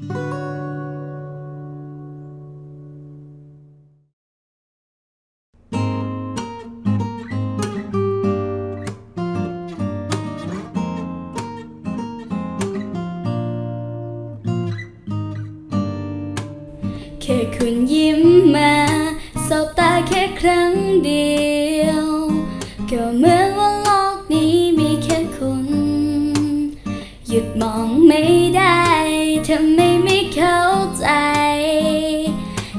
แค่คุณยิ้มมาสบตาแค่ครั้งเดียว ก็เหมือนว่าโลกนี้มีแค่คุณ หยุดมองไม่ได้ ทำไมไม่เข้าใจ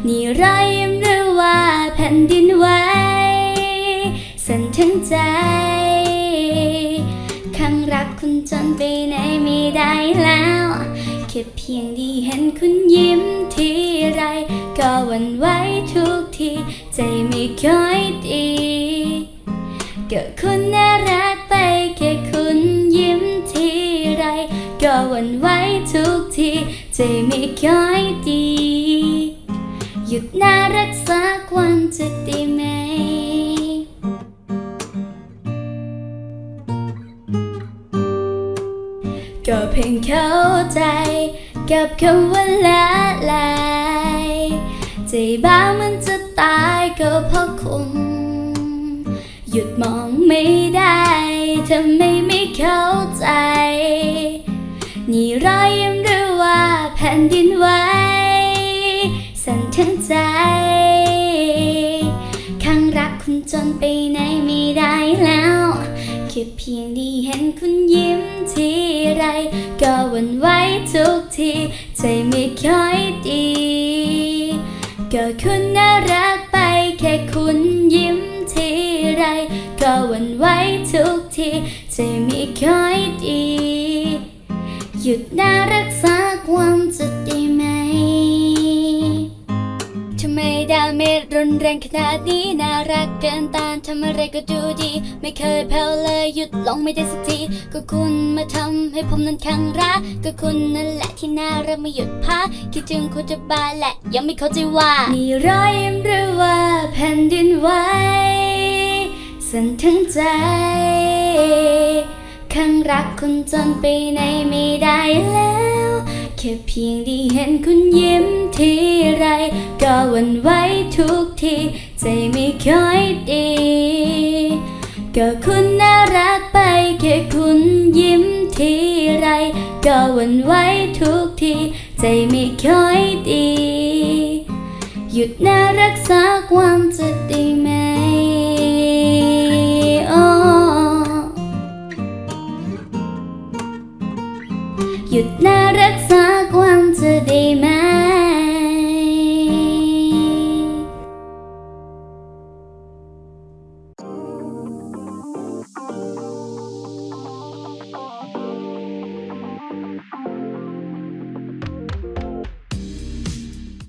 นี่รอยยิ้มหรือว่าแผ่นดินไหวสั่นทั้งใจข้งรักคุณจนไปไหนไม่ได้แล้วแค่เพียงได้เห็นคุณยิ้มทีไรก็หวั่นไหวทุกที ใจไม่ค่อยดีเก็คุณ นไหวทุกทีใจไม่ค่อยดี หยุดน่ารักสักวันจะได้ไหมก็เพียงเข้าใจ กับคำว่าละลายใจบ้ามันจะตายก็เพราะคุณหยุดมองไม่ได้ทำไมไม่เข้าใจ นี่รอยยิ้มหรือว่าแผ่นดินไหวสั่นทั้งใจข้างรักคุณจนไปไหนไม่ได้แล้วแค่เพียงได้เห็นคุณยิ้มทีไร ก็หวันไหวทุกที ใจไม่ค่อยดี ก็คุณน่ารักไปแค่คุณยิ้มทีไร ก็หวันไหวทุกที ใจไม่ค่อยดี หยุดน่ารักสักวันจะได้ไหมทำไมดาเมจรุนแรงขนาดนี้น่ารักเกินต้านทำอะไรก็ดูดี ไม่เคยแผ่วเลยหยุดลงไม่ได้สักทีก็คุณมาทำให้ผมนั้นขังรัก ก็คุณนั่นแหละที่น่ารักไม่หยุดพักคิดถึงคุณจะบานและ ยังไม่เข้าใจว่านี่รอยยิ้มหรือว่าแผ่นดินไหวสั่นทั้งใจ ข้างรักคุณจนไปไหนไม่ได้แล้ว แค่เพียงได้เห็นคุณยิ้มทีไร ก็หวันไหวทุกที ใจไม่ค่อยดี ก็คุณน่ารักไป แค่คุณยิ้มทีไร ก็หวันไหวทุกที ใจไม่ค่อยดี หยุดน่ารักสักวันจะได้ไหม รักษาความจะได้ไหม